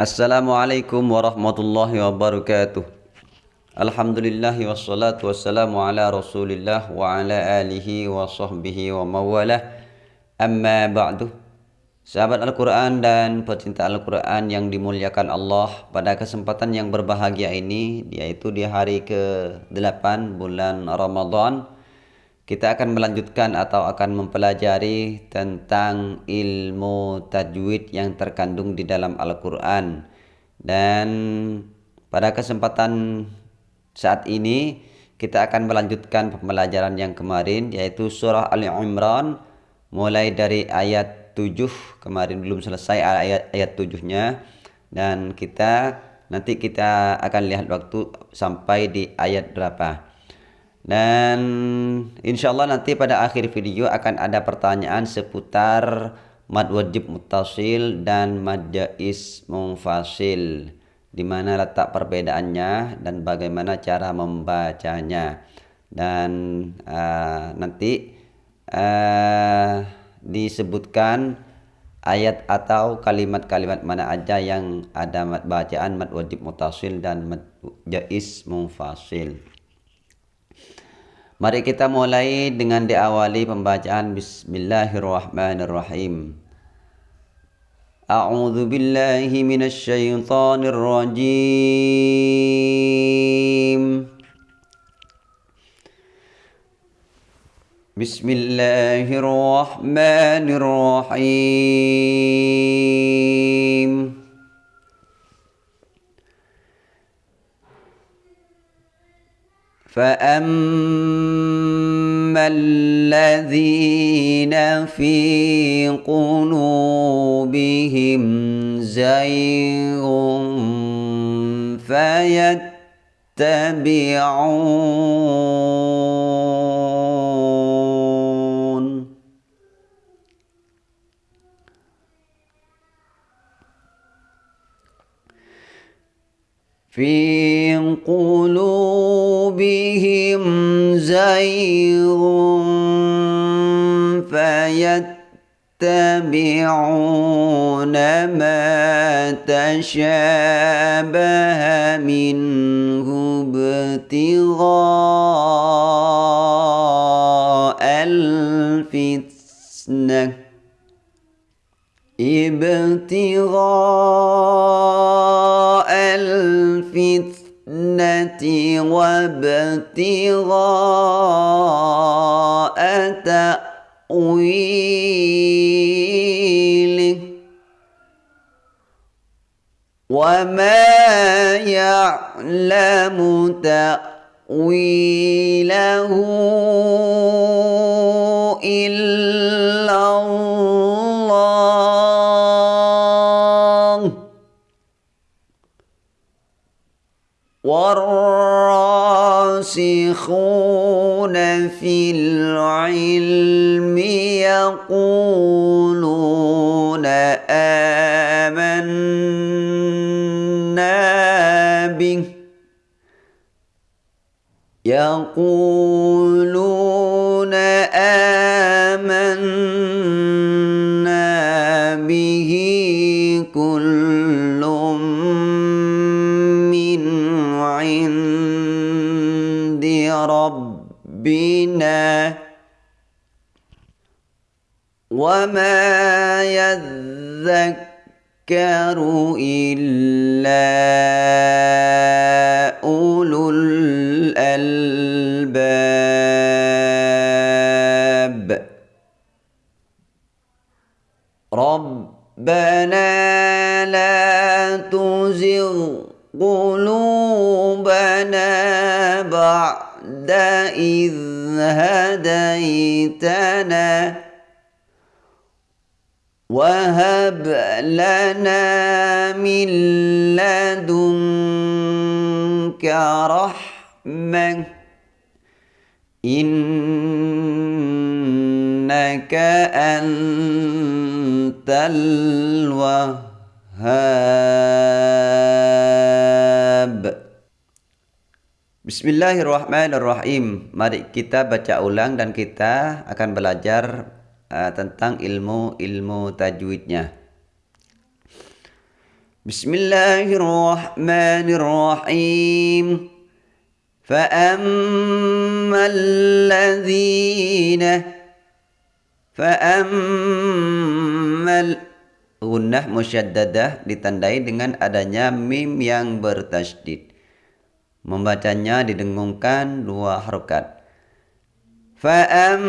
Assalamualaikum warahmatullahi wabarakatuh. Alhamdulillahi wassalatu wassalamu ala rasulillah wa ala alihi wa sahbihi wa mawalah. Amma ba'du. Sahabat Al-Quran dan pecinta Al-Quran yang dimuliakan Allah Pada kesempatan yang berbahagia ini Yaitu di hari ke-8 bulan Ramadan kita akan melanjutkan atau akan mempelajari tentang ilmu tajwid yang terkandung di dalam Al-Quran. Dan pada kesempatan saat ini kita akan melanjutkan pembelajaran yang kemarin yaitu surah Ali Imran mulai dari ayat 7 kemarin belum selesai ayat ayat 7-nya dan kita nanti kita akan lihat waktu sampai di ayat berapa dan insya Allah nanti pada akhir video akan ada pertanyaan seputar mad wajib mutasil dan mad jais munfasil. Di mana letak perbedaannya dan bagaimana cara membacanya. Dan uh, nanti uh, disebutkan ayat atau kalimat-kalimat mana aja yang ada mad bacaan mad wajib mutasil dan mad jais munfasil. Mari kita mulai dengan diawali pembacaan Bismillahirrahmanirrahim. A'udzu billahi minasy syaithanir rajim. Bismillahirrahmanirrahim. فأما الذين في قلوبهم زيغ فيتبعون في قلوبهم زيغ فيتبعون ما تشابه منه ابتغاء الفتنه ابتغاء وابتغاء تأويله. وما يعلم تأويله إلا والراسخون في العلم يقولون آمنا به يقولون وما يذكر إلا أولو الألباب ربنا لا تزغ قلوبنا بعد إذ هديتنا. وهب لنا من لدنك رحمة. إنك أنت الوهاب. Bismillahirrahmanirrahim. Mari kita baca ulang dan kita akan belajar uh, tentang ilmu-ilmu tajwidnya. Bismillahirrahmanirrahim. فأما الذين فأما Gunnah musyaddadah ditandai dengan adanya mim yang bertasydid. Membacanya didengungkan dua harokat. Fa'ammal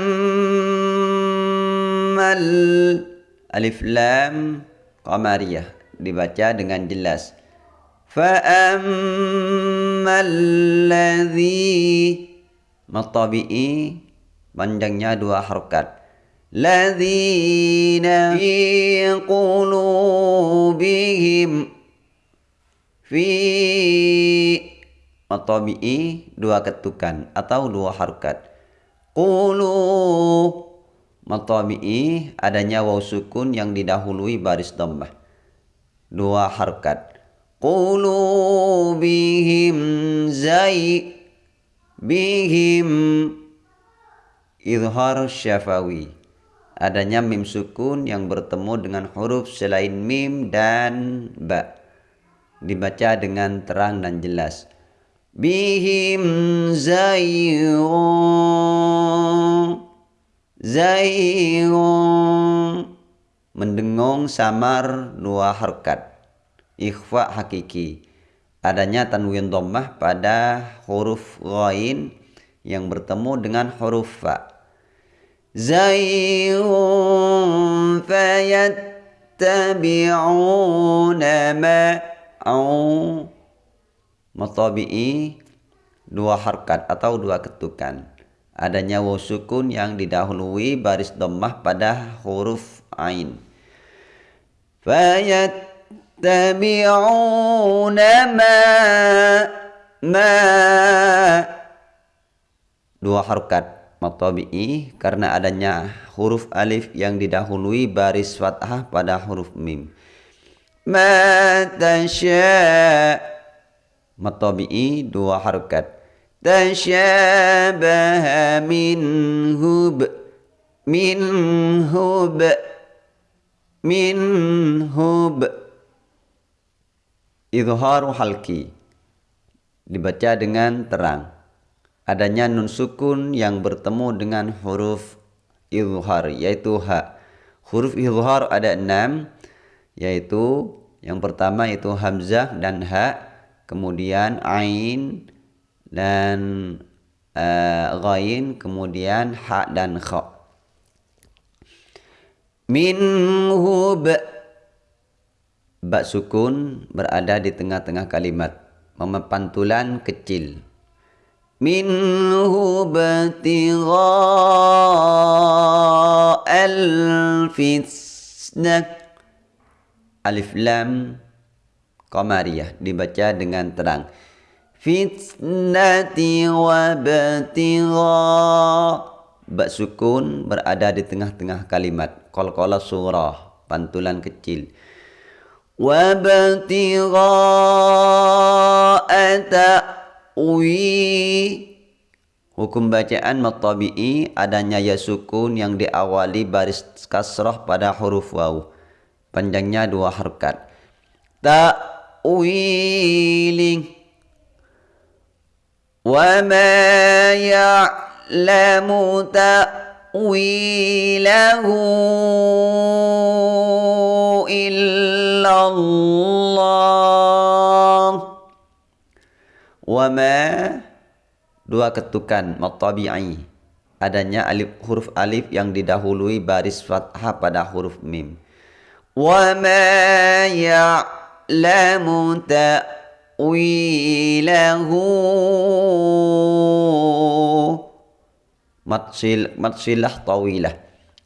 alif lam qamariyah dibaca dengan jelas. Fa'ammal ladhi matabi'i panjangnya dua harokat. Ladhina fi qulubihim fi matabi'i dua ketukan atau dua harkat qulu matabi'i adanya waw sukun yang didahului baris dhammah. Dua harkat qulubihim zai bihim izhar syafawi. Adanya mim sukun yang bertemu dengan huruf selain mim dan ba. Dibaca dengan terang dan jelas bihim zayrun zayrun mendengung samar dua harkat ikhfa hakiki adanya tanwin dhammah pada huruf ghain yang bertemu dengan huruf fa زيغ فيتبعون ما Matabi'i dua harkat atau dua ketukan. Adanya waw sukun yang didahului baris dhammah pada huruf ain. Fayattabi'una ma ma dua harkat matabi'i karena adanya huruf alif yang didahului baris fathah pada huruf mim. Ma tasya matabi'i dua harokat. Tasyabaha minhub minhub minhub Izharu halki dibaca dengan terang adanya nun sukun yang bertemu dengan huruf izhar yaitu ha. Huruf izhar ada enam yaitu yang pertama itu hamzah dan ha, kemudian ain dan uh, ghain, kemudian ha dan kha. Minhu ba, ba sukun berada di tengah-tengah kalimat, memepantulan kecil. Minhu batigha al-fitnah alif lam qamariyah dibaca dengan terang. Fitnati wa batigha ba sukun berada di tengah-tengah kalimat. Qalqala surah pantulan kecil. Wa wi Hukum bacaan matabi'i adanya ya sukun yang diawali baris kasrah pada huruf waw. Panjangnya dua harkat. Ta'wiling. Wa ma ya'lamu ta'wilahu illallah wama dua ketukan matabi'i adanya alif huruf alif yang didahului baris fathah pada huruf mim wama ya'lamu ta'wilahu matsil matsilah tawilah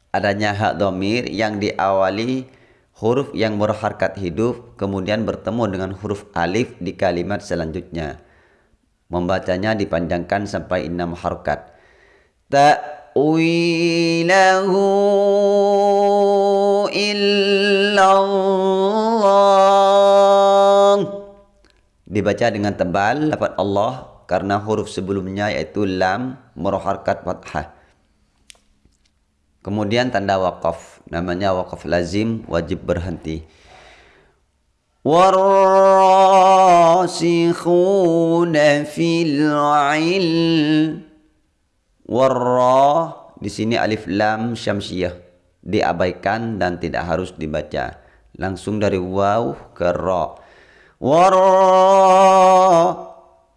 adanya hak domir yang diawali huruf yang berharkat hidup kemudian bertemu dengan huruf alif di kalimat selanjutnya Membacanya dipanjangkan sampai enam harokat. Ta'wilahu illallah Dibaca dengan tebal lafaz Allah karena huruf sebelumnya yaitu lam meroharkat fathah. Kemudian tanda wakaf, namanya wakaf lazim wajib berhenti. والراسخون في العلم warra di sini alif lam syamsiyah diabaikan dan tidak harus dibaca langsung dari waw ke ra waro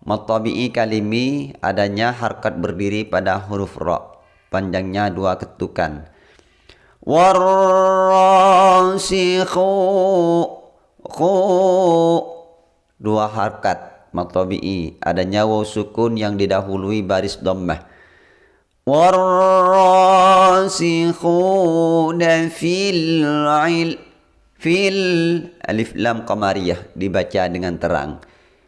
Matabi'i kalimi adanya harkat berdiri pada huruf ro panjangnya dua ketukan. Warasikhu khu. Dua harkat matabi'i adanya waw sukun yang didahului baris dhammah. Warasikhuna fil ilm. Fil alif lam qamariyah dibaca dengan terang.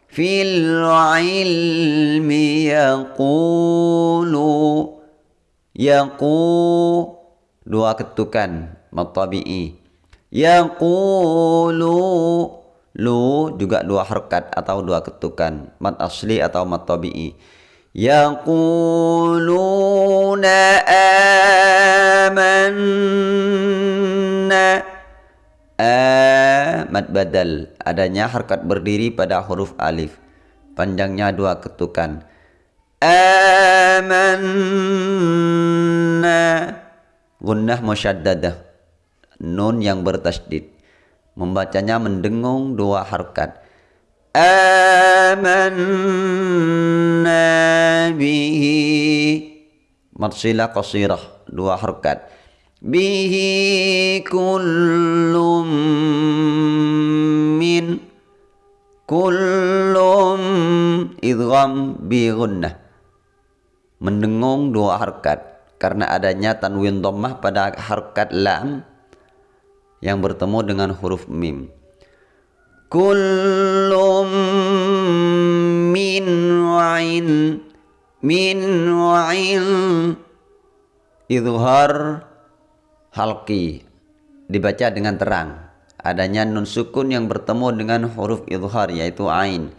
Fil ilmi yaqulu yaqu dua ketukan matabi'i. Yaqulu lu juga dua harkat atau dua ketukan mat asli atau mat tabi'i. Yaquluna amanna Eh, A mad badal adanya harkat berdiri pada huruf alif. Panjangnya dua ketukan. Amanna. Gunnah musyaddadah nun yang bertasdid membacanya mendengung dua harkat. Amanna bihi. Matsilah qasirah. Dua harkat bihi kullum min kullum idgham bi gunnah mendengung dua harkat karena adanya tanwin dhammah pada harkat lam yang bertemu dengan huruf mim. Kullum min wa'in min wa'in idhar halki dibaca dengan terang. Adanya nun sukun yang bertemu dengan huruf idhar yaitu ain.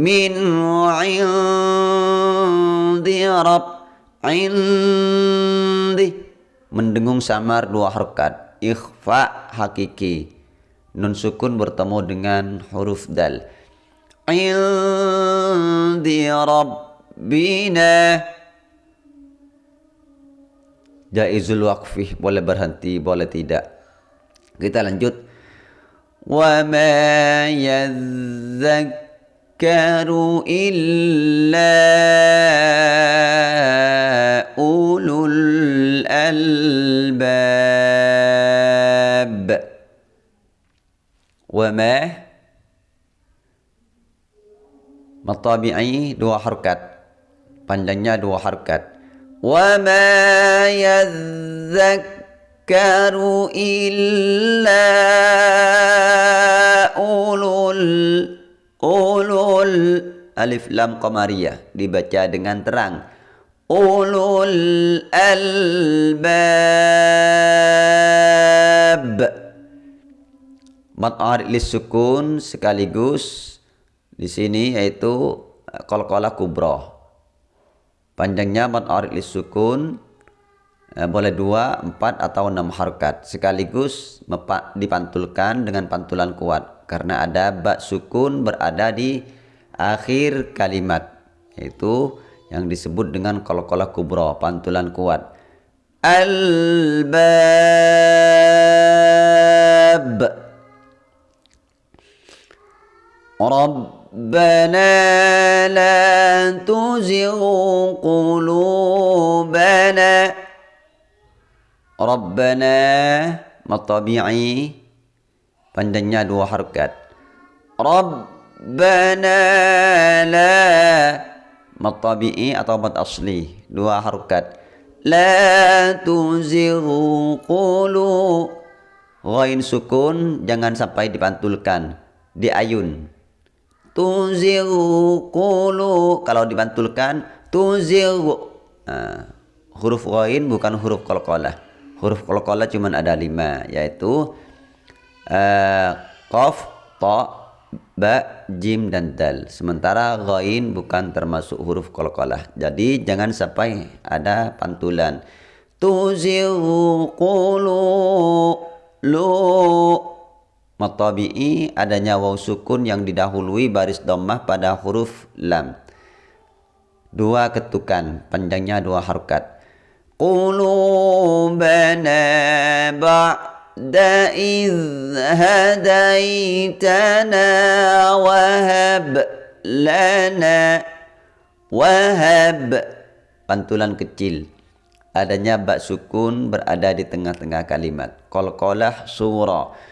Min indi rab indi. Mendengung samar dua harkat ikhfa hakiki. Nun sukun bertemu dengan huruf dal. Indi rabbina jaizul waqfih boleh berhenti boleh tidak. Kita lanjut. Wa ma yadhakkaru illa ulul albab. Wa ma? Matabi'i dua harkat. Panjangnya dua harkat ma yadzakkaru illa ulul ulul alif lam qamariyah dibaca dengan terang ulul albab Mat arid sukun sekaligus di sini yaitu qalqalah kubra. Panjangnya mat arid sukun eh, boleh dua, empat atau enam harkat sekaligus dipantulkan dengan pantulan kuat. Karena ada bak sukun berada di akhir kalimat yaitu yang disebut dengan qalqalah kubra pantulan kuat. Albab ربنا لا تزغ قلوبنا ربنا matabi'i panjangnya dua harkat Rabbana la matabi'i atau mat asli dua harkat la tuzighu qulu ghain sukun jangan sampai dipantulkan diayun tuziru kulu kalau dibantulkan tuziru uh, huruf ghain bukan huruf qalqalah. Huruf qalqalah cuma ada lima yaitu uh, qaf ta ba jim dan dal. Sementara ghain bukan termasuk huruf qalqalah. Jadi jangan sampai ada pantulan. Tuziru qulu lu matabi'i adanya waw sukun yang didahului baris dhammah pada huruf lam. Dua ketukan, panjangnya dua harokat. Qulubana ba'da idh hadaitana wahab lana wahab pantulan kecil adanya bak sukun berada di tengah-tengah kalimat qalqalah surah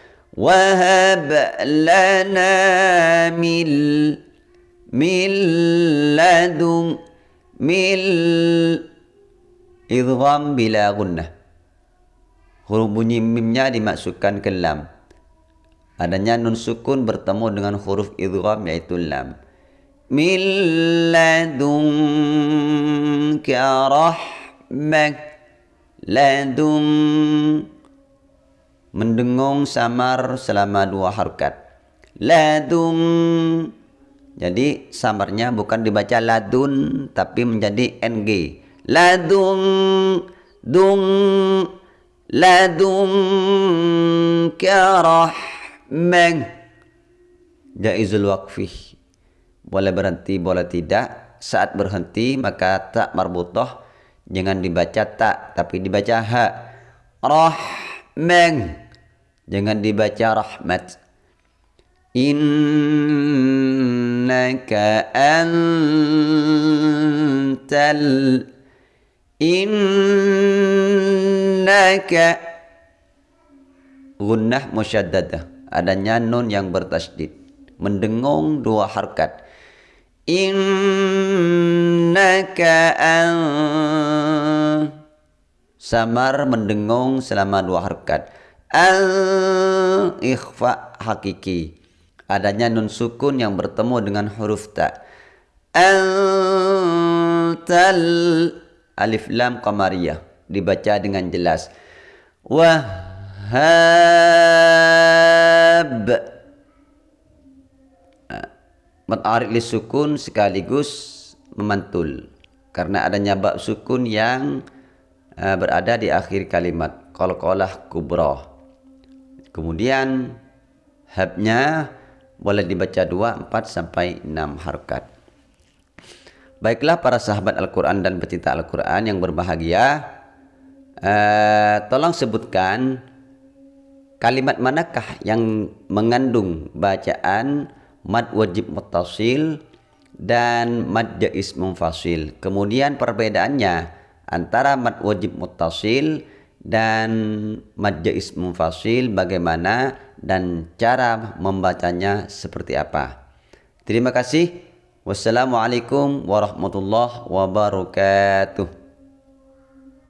lana mil mil ladung mil idgham bila gunnah huruf bunyi mimnya dimasukkan ke lam adanya nun sukun bertemu dengan huruf idgham yaitu lam. Mil ladunka rahmah ladung mendengung samar selama dua harokat. Ladung jadi samarnya bukan dibaca ladun tapi menjadi ng ladung dung. Ladung karahmah jaizul waqfi. Boleh berhenti boleh tidak. Saat berhenti maka tak marbutah. Jangan dibaca tak tapi dibaca ha. Rahman Jangan dibaca rahmat. Innaka antal Innaka Gunnah musyaddadah. Adanya nun yang bertasdid Mendengung dua harkat. Innaka an Samar mendengung selama dua harkat al ikhfa hakiki. Adanya nun sukun yang bertemu dengan huruf ta. Tal alif lam qamariyah. Dibaca dengan jelas. Wahab matarik li sukun sekaligus memantul. Karena adanya bab sukun yang uh, berada di akhir kalimat. Qalqalah kubra Kemudian habnya boleh dibaca 2, 4 sampai 6 harkat. Baiklah para sahabat Al-Quran dan pecinta Al-Quran yang berbahagia, uh, tolong sebutkan kalimat manakah yang mengandung bacaan mad wajib mutasil dan mad jais munfasil. Kemudian perbedaannya antara mad wajib mutasil dan majais mufasil bagaimana dan cara membacanya seperti apa. Terima kasih. Wassalamualaikum warahmatullahi wabarakatuh.